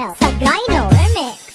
Channel.